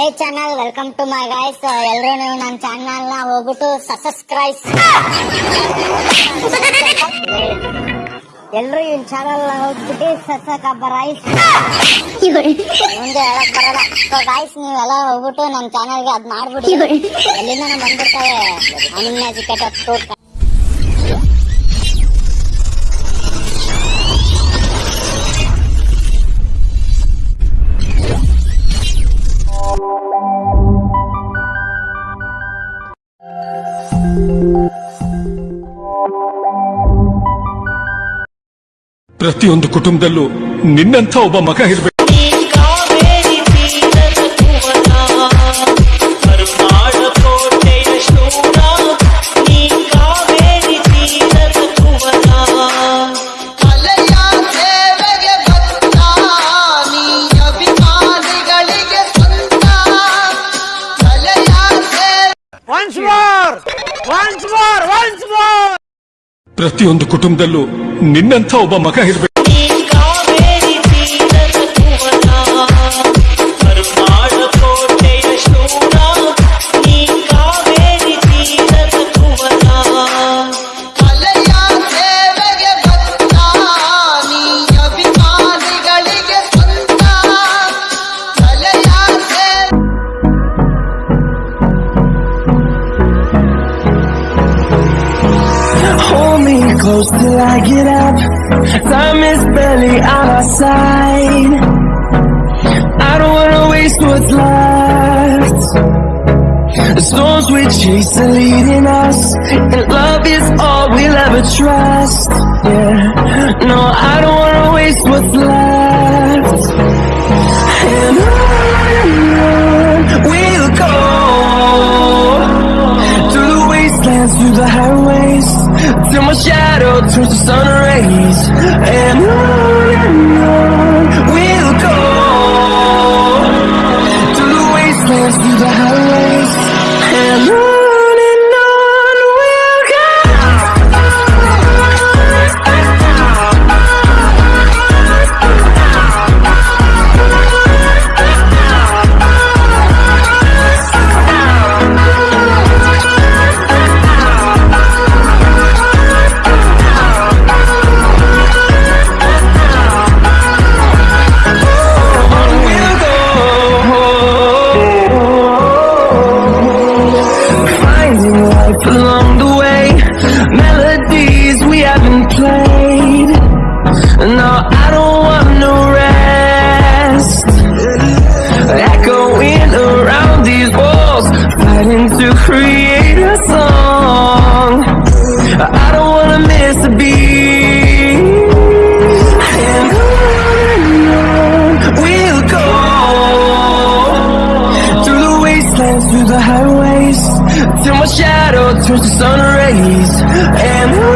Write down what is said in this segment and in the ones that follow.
Hey channel welcome to my guys ಎಲ್ಲರೂ ನನ್ನ ಚಾನಲ್ನ ಹೋಗ್ಬಿಟ್ಟು ಸಬ್ಸ್ಕ್ರೈಬ್ ಎಲ್ಲರೂ ಈ ಚಾನಲ್ ಹೋಗ್ಬಿಟ್ಟು ಸಸಕ ಬರೈಸ್ ಮುಂದೆ ಹೇಳಕ್ ಬರಲ್ಲ. ಸೊ ಗೈಸ್ ನೀವೆಲ್ಲ ಹೋಗ್ಬಿಟ್ಟು ನನ್ನ ಚಾನಲ್ಗೆ ಅದ್ ಮಾಡ್ಬಿಡಿ. ಎಲ್ಲಿಂದ ಬಂದ್ಬಿಡ್ತವೆ ಅನ್ಎಜುಕೇಟೆಡ್ ಟೂರ್ ಪ್ರತಿಯೊಂದು ಕುಟುಂಬದಲ್ಲೂ ನಿನ್ನಂಥ ಒಬ್ಬ ಮಗ ಇರಬೇಕು ಕಾವೇರಿ ತೀರದ ಭುವನ ಕರ್ನಾಡ ಕೋಟೆಯ ಶೂರ ನೀ ಕಾವೇರಿ ತೀರದ ಭುವನ ಕಲೆಯ ಸೇವೆಗೆ ಭಕ್ತ ನೀ ಅಭಿಮಾನಿಗಳಿಗೆ ಸ್ವಂತ ಕಲೆಯ ಸೇವೆ ಪ್ರತಿಯೊಂದು ಕುಟುಂಬದಲ್ಲೂ 您能透过马看？Close till I get up. Time is barely on our side. I don't wanna waste what's left. The storms we chase are leading us, and love is all we'll ever trust. Yeah, no, I don't wanna waste what's left. And on we'll wastelands, through the highways, till my shadow turns to sun rays. And on and on we'll go through the wastelands, through the highways, and on turns to sun rays. And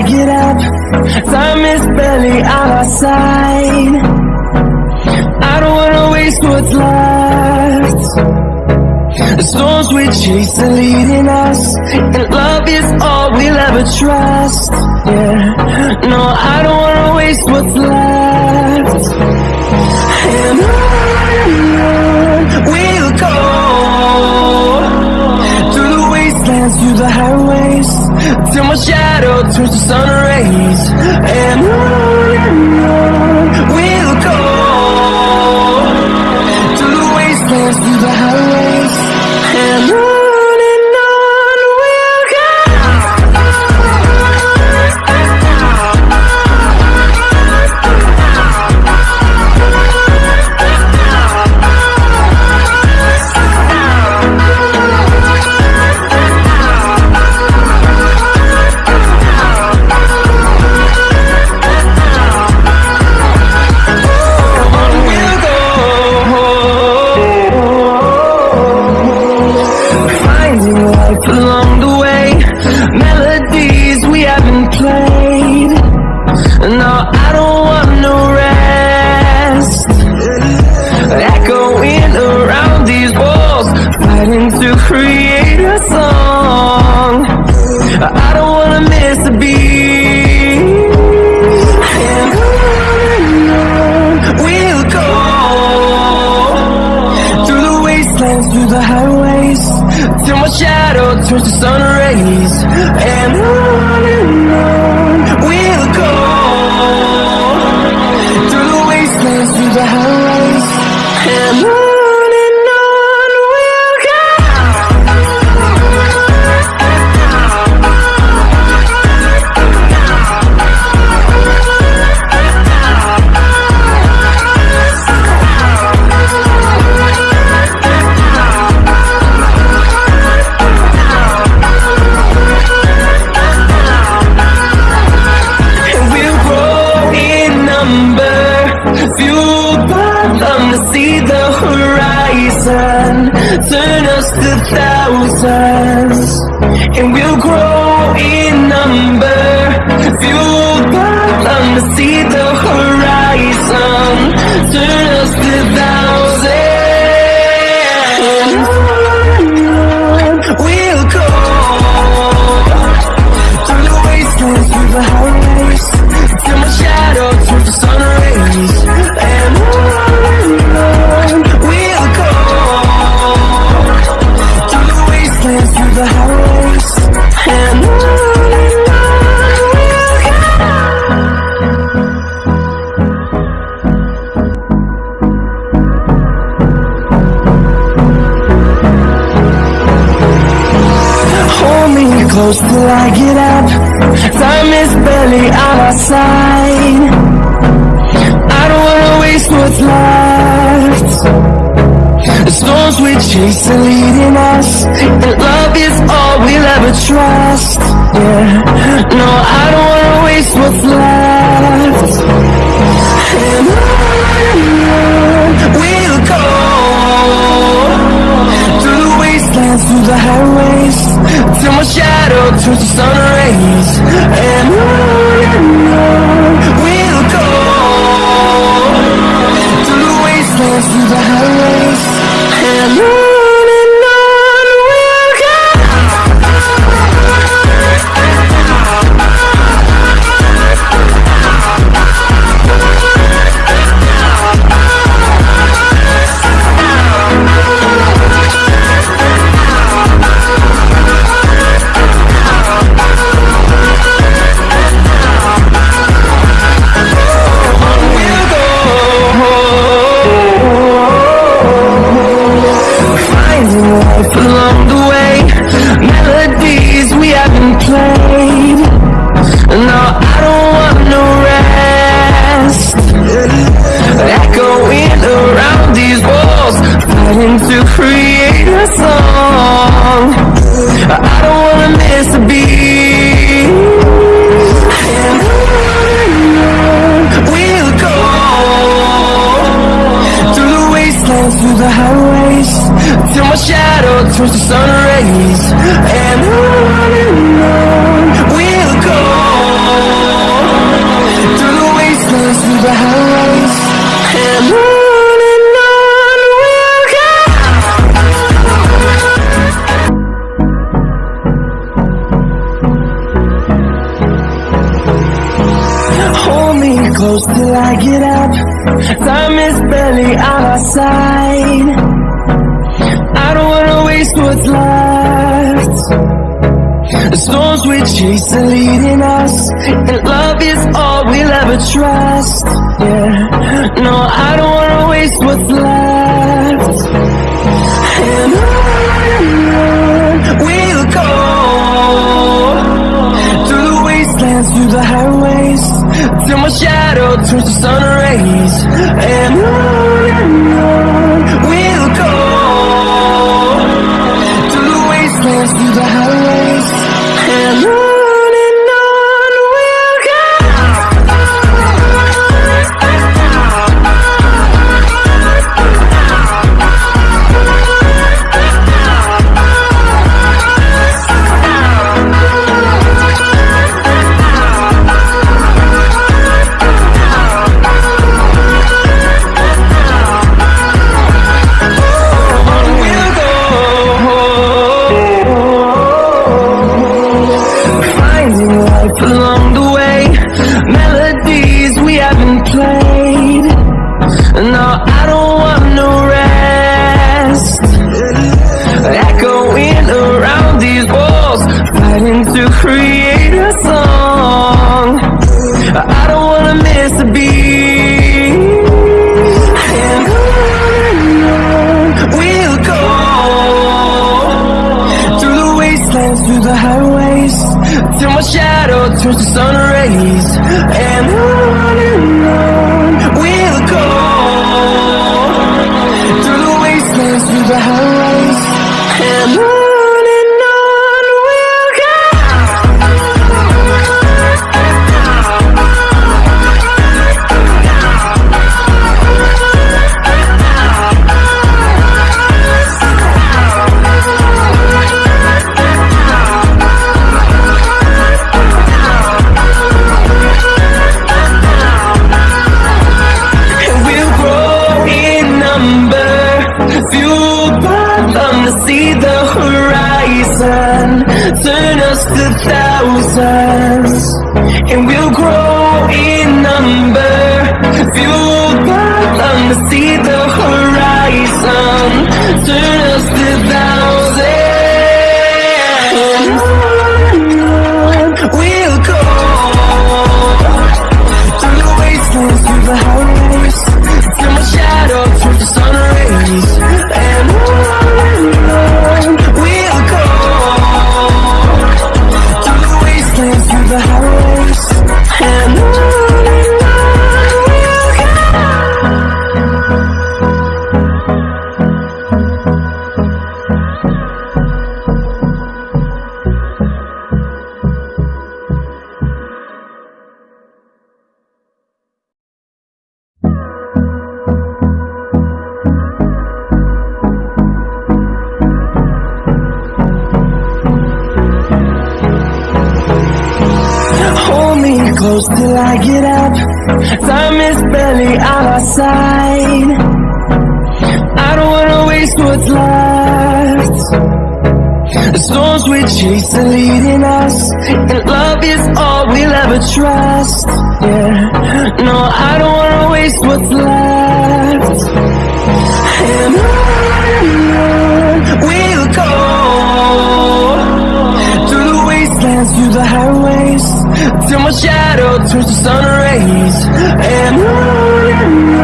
I get up. Time is barely on our side. I don't wanna waste what's left. The storms we chase are leading us, and love is all we'll ever trust. Yeah, no, I don't wanna waste what's left. And on we'll go through the wastelands, through the highways, till my shadow turns to sun rays. And on melodies my shadow turns to sun rays. And on and on on side. I don't wanna waste what's left. The storms we chase are leading us, and love is all we'll ever trust. Yeah, no, I don't wanna waste what's left. And on we'll go through the wastelands, through the highways, till my shadow turns to sun rays. And on catch the sun rays And on and on We'll go Through the wastelands, through the highways And on and on We'll go. Hold me close till I get up. Time is barely on our side. What's left. The storms we chase are leading us, and love is all we'll ever trust. Yeah, no, I don't wanna waste what's left. And on we'll go through the wastelands, through the highways, till my shadow turns to sun rays. And on till my shadow turns to sun rays. And on and on we'll go through the wastelands, through the highways, and on get up. Time is barely on our side. I don't wanna waste what's left. The storms we chase are leading us, and love is all we'll ever trust. Yeah, no, I don't wanna waste what's left. Till my shadow turns to sun rays. And on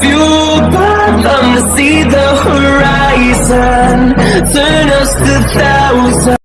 fueled by them to see the horizon. Turn us to thousands.